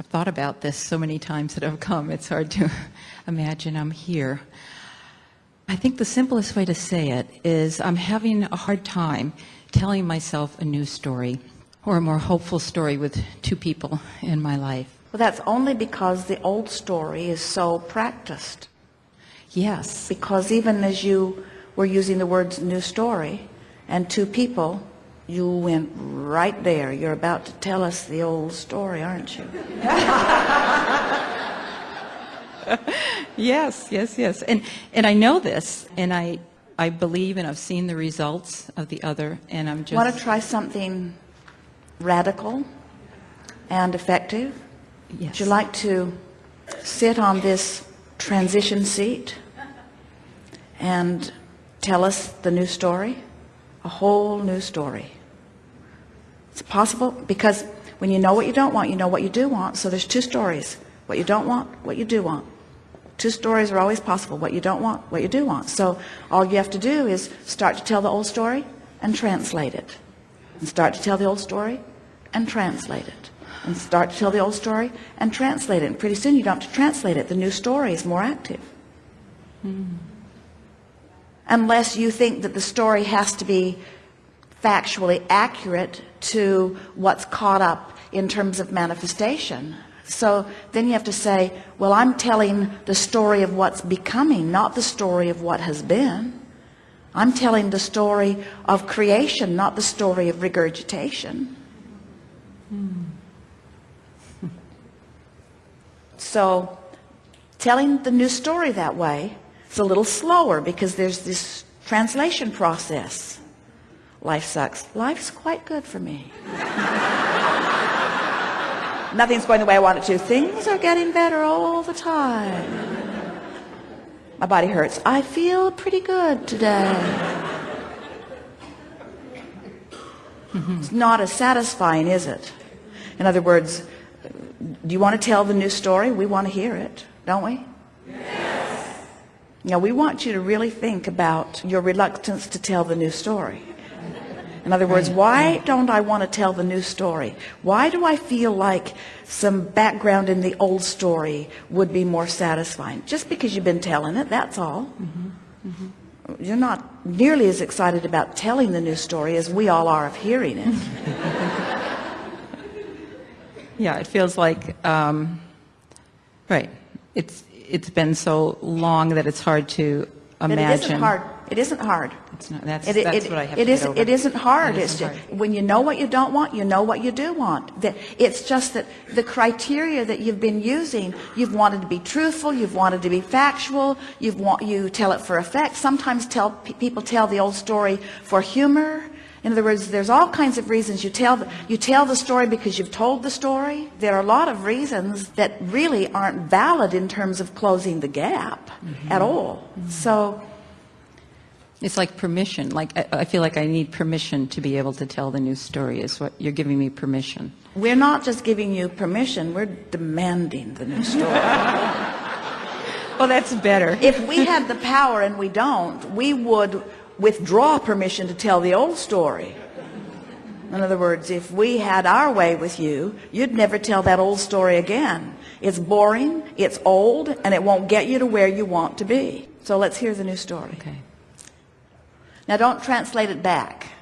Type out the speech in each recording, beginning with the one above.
I've thought about this so many times that I've come, it's hard to imagine I'm here. I think the simplest way to say it is I'm having a hard time telling myself a new story or a more hopeful story with two people in my life. Well, that's only because the old story is so practiced. Yes. Because even as you were using the words new story and two people, you went right there. You're about to tell us the old story, aren't you? yes, yes, yes. And and I know this and I I believe and I've seen the results of the other and I'm just Want to try something radical and effective? Yes. Would you like to sit on this transition seat and tell us the new story? A whole new story. It's possible because when you know what you don't want, you know what you do want. So there's two stories. What you don't want, what you do want. Two stories are always possible. What you don't want, what you do want. So all you have to do is start to tell the old story and translate it. And start to tell the old story and translate it. And start to tell the old story and translate it. And pretty soon you don't have to translate it. The new story is more active. Hmm. Unless you think that the story has to be factually accurate to what's caught up in terms of manifestation. So then you have to say, well, I'm telling the story of what's becoming, not the story of what has been. I'm telling the story of creation, not the story of regurgitation. So telling the new story that way is a little slower because there's this translation process. Life sucks. Life's quite good for me. Nothing's going the way I want it to. Things are getting better all the time. My body hurts. I feel pretty good today. Mm-hmm. It's not as satisfying, is it? In other words, do you want to tell the new story? We want to hear it, don't we? Yes. Now, we want you to really think about your reluctance to tell the new story. In other words, why don't I want to tell the new story? Why do I feel like some background in the old story would be more satisfying? Just because you've been telling it, that's all. You're not nearly as excited about telling the new story as we all are of hearing it. Yeah, it feels like um, right. It's it's been so long that it's hard to But imagine. it isn't hard. It isn't hard. It's not, that's, It, it, that's it, what I have it to isn't, get over. it isn't hard. It's isn't just, hard. when you know what you don't want, you know what you do want. It's just that the criteria that you've been using, you've wanted to be truthful, you've wanted to be factual, you've want, you tell it for effect. Sometimes tell, people tell the old story for humor. In other words, there's all kinds of reasons you tell, the, you tell the story because you've told the story. There are a lot of reasons that really aren't valid in terms of closing the gap Mm-hmm. at all. So, It's like permission. Like I, I feel like I need permission to be able to tell the new story. Is what you're giving me permission. We're not just giving you permission, we're demanding the new story. Well, that's better. if we had the power and we don't, we would withdraw permission to tell the old story. In other words, if we had our way with you, you'd never tell that old story again. It's boring, it's old, and it won't get you to where you want to be. So let's hear the new story. Okay. Now don't translate it back.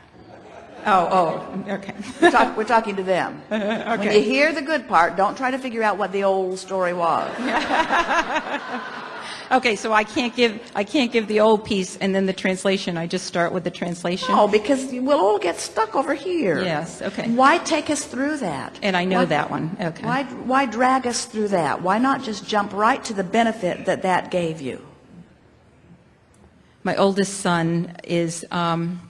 Oh, oh, okay. We're, talk, we're talking to them. When you hear the good part, don't try to figure out what the old story was. Okay, so I can't give I can't give the old piece and then the translation. I just start with the translation. No, because we'll all get stuck over here. Yes, okay. Why take us through that? And I know Why- that one. Okay. Why, why drag us through that? Why not just jump right to the benefit that that gave you? My oldest son is um,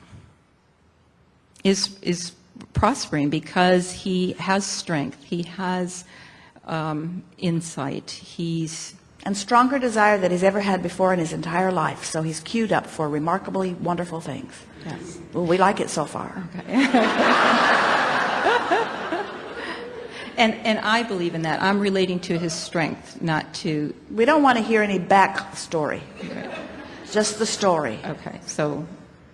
is is prospering because he has strength. He has um, insight. He's And stronger desire that he's ever had before in his entire life. So he's queued up for remarkably wonderful things. yes. Well, we like it so far. Okay. And and I believe in that. I'm relating to his strength, not to. We don't want to hear any back story. Just the story. Okay, so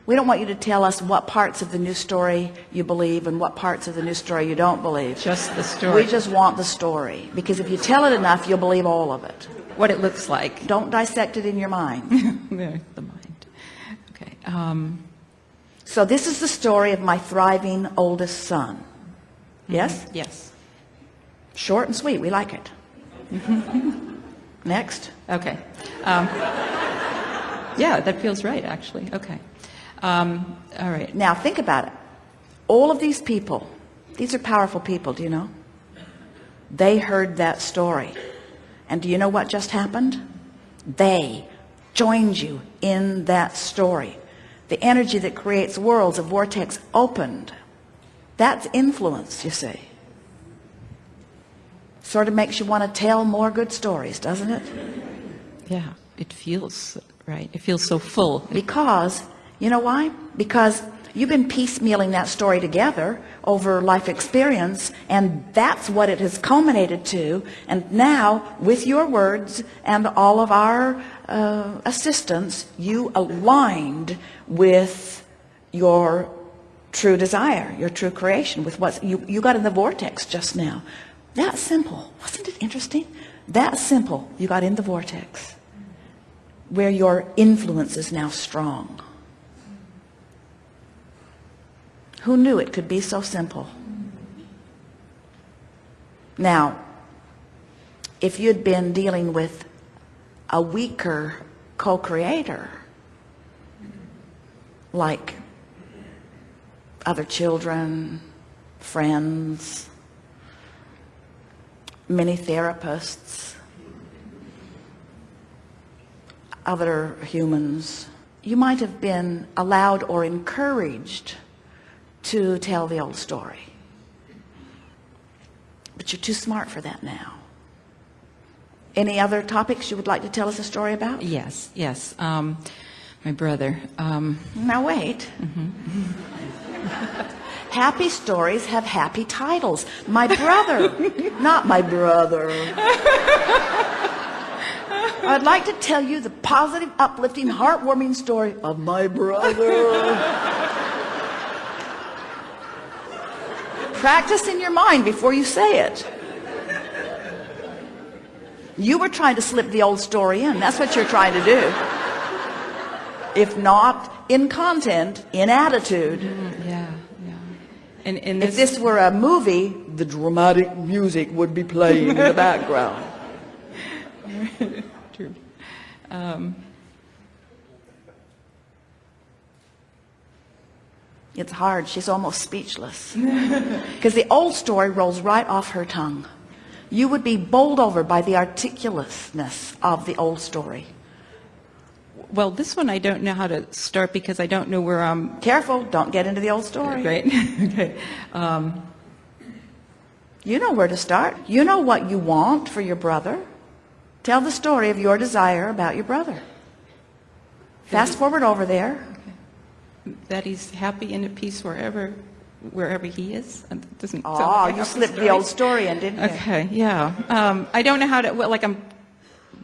We don't want you to tell us what parts of the new story you believe and what parts of the new story you don't believe. Just the story. We just want the story because if you tell it enough, you'll believe all of it. what it looks like. Don't dissect it in your mind. The mind. Okay. Um, So this is the story of my thriving oldest son. Yes? yes. Short and sweet. We like it. Next. Okay. Um, yeah, that feels right, actually. Okay. Um, all right. Now think about it. All of these people, these are powerful people, do you know? They heard that story. And do you know what just happened? They joined you in that story. The energy that creates worlds, a vortex opened. That's influence, you see. Sort of makes you want to tell more good stories, doesn't it? Yeah, it feels right. It feels so full. Because, you know why? Because you've been piecemealing that story together over life experience, and that's what it has culminated to. And now, with your words and all of our uh, assistance, you aligned with your true desire, your true creation, with what you, you got in the vortex just now. That simple. Wasn't it interesting? That simple. You got in the vortex where your influence is now strong. Who knew it could be so simple? Now, if you'd been dealing with a weaker co-creator, like other children, friends, many therapists, other humans, you might have been allowed or encouraged to tell the old story. But you're too smart for that now. Any other topics you would like to tell us a story about? Yes, yes. Um, my brother. Um, Now wait. happy stories have happy titles. My brother, not my brother. I'd like to tell you the positive, uplifting, heartwarming story of my brother. Practice in your mind before you say it. You were trying to slip the old story in. That's what you're trying to do. If not in content, in attitude. yeah, yeah. And, and If this were a movie, the dramatic music would be playing in the background. True. Um, It's hard. She's almost speechless. Because the old story rolls right off her tongue. You would be bowled over by the articulateness of the old story. well, this one I don't know how to start because I don't know where I'm. Careful, don't get into the old story. Right. okay. Um, You know where to start. You know what you want for your brother. Tell the story of your desire about your brother. Fast forward over there. that he's happy and at peace wherever, wherever he is. It doesn't. Oh, you slipped the story. old story in, didn't you? Okay. Yeah. Um, I don't know how to. Well, like I'm.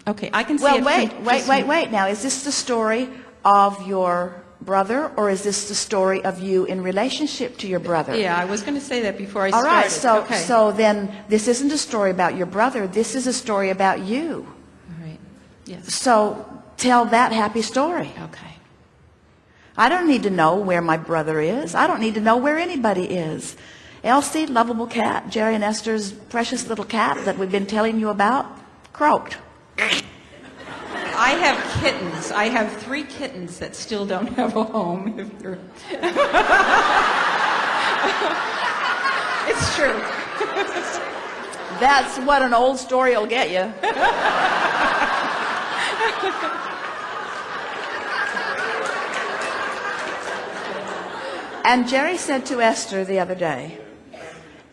Okay, I can see. Well, wait, from wait, wait, wait. Now, is this the story of your brother, or is this the story of you in relationship to your brother? Yeah, I was going to say that before I All started. right. So, okay. so then this isn't a story about your brother. This is a story about you. Yes. So tell that happy story. Okay. I don't need to know where my brother is. I don't need to know where anybody is. Elsie, lovable cat, Jerry and Esther's precious little cat that we've been telling you about, croaked. I have kittens. I have three kittens that still don't have a home. If you're... it's true. That's what an old story will get you. And Jerry said to Esther the other day,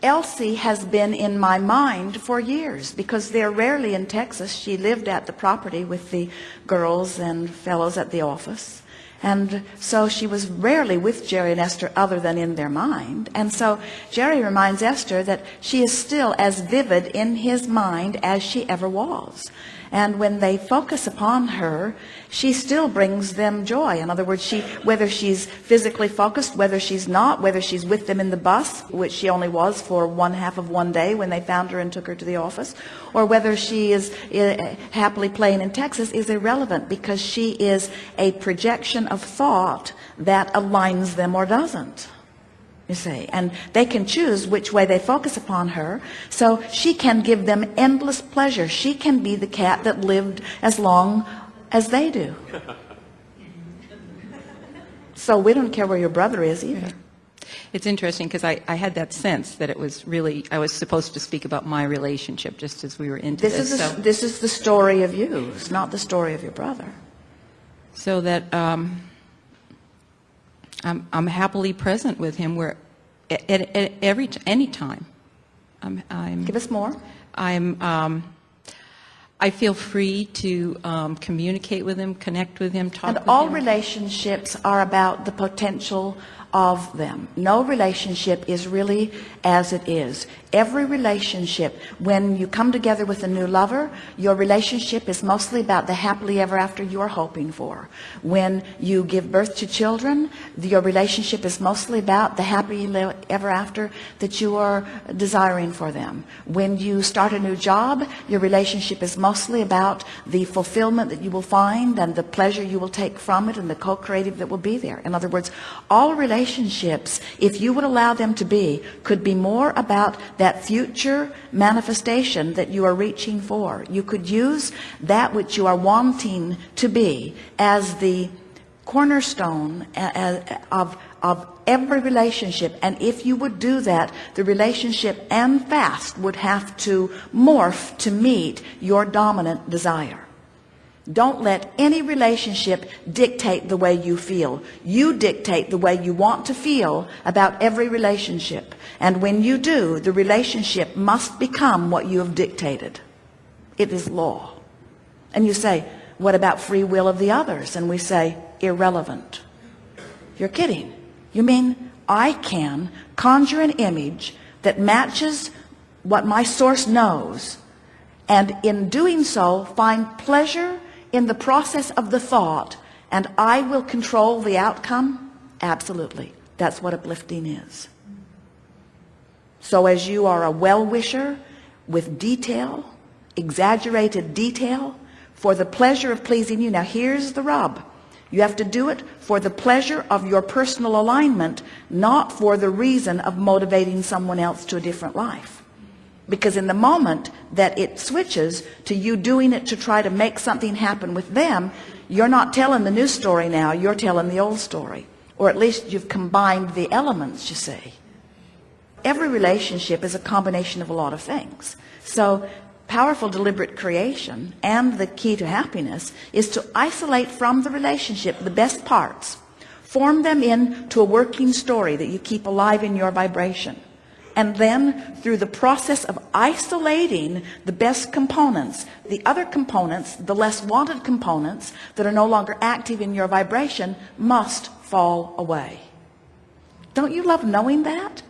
Elsie has been in my mind for years because they're rarely in Texas. She lived at the property with the girls and fellows at the office. And so she was rarely with Jerry and Esther other than in their mind. And so Jerry reminds Esther that she is still as vivid in his mind as she ever was. And when they focus upon her, she still brings them joy. In other words, she, whether she's physically focused, whether she's not, whether she's with them in the bus, which she only was for one half of one day when they found her and took her to the office, or whether she is uh, happily playing in Texas is irrelevant because she is a projection of thought that aligns them or doesn't you see. And they can choose which way they focus upon her so she can give them endless pleasure. She can be the cat that lived as long as they do. So we don't care where your brother is either. It's interesting because I, I had that sense that it was really, I was supposed to speak about my relationship just as we were into this this. is the, so, this is the story of you. It's not the story of your brother so that um, I'm, I'm happily present with him where at, at, at every t- any time. I'm, I'm, give us more I'm, um, I feel free to um, communicate with him, connect with him, talk and all him. relationships are about the potential of them. No relationship is really as it is. Every relationship when you come together with a new lover your relationship is mostly about the happily ever after you are hoping for. When you give birth to children your relationship is mostly about the happy ever after that you are desiring for them. When you start a new job your relationship is mostly about the fulfillment that you will find and the pleasure you will take from it and the co-creative that will be there. In other words all relationships if you would allow them to be could be more about that future manifestation that you are reaching for. You could use that which you are wanting to be as the cornerstone a- a- of of every relationship. And if you would do that the relationship and fast would have to morph to meet your dominant desire don't let any relationship dictate the way you feel. You dictate the way you want to feel about every relationship. And when you do, the relationship must become what you have dictated. It is law. And you say, what about free will of the others? And we say, irrelevant. You're kidding. You mean I can conjure an image that matches what my source knows and in doing so find pleasure in the process of the thought and I will control the outcome? Absolutely. That's what uplifting is. So as you are a well-wisher with detail exaggerated detail for the pleasure of pleasing you now here's the rub. You have to do it for the pleasure of your personal alignment not for the reason of motivating someone else to a different life because in the moment that it switches to you doing it to try to make something happen with them you're not telling the new story now you're telling the old story. Or at least you've combined the elements you see. Every relationship is a combination of a lot of things. So powerful deliberate creation and the key to happiness is to isolate from the relationship the best parts. Form them into a working story that you keep alive in your vibration and then through the process of isolating the best components the other components the less wanted components that are no longer active in your vibration must fall away. Don't you love knowing that?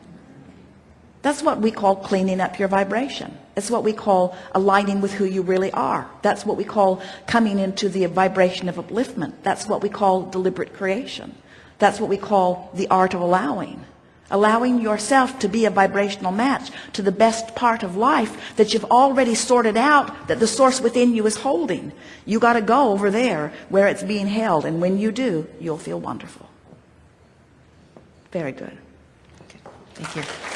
That's what we call cleaning up your vibration. It's what we call aligning with who you really are. That's what we call coming into the vibration of upliftment. That's what we call deliberate creation. That's what we call the art of allowing allowing yourself to be a vibrational match to the best part of life that you've already sorted out that the source within you is holding. You got to go over there where it's being held and when you do you'll feel wonderful. Very good. Thank you.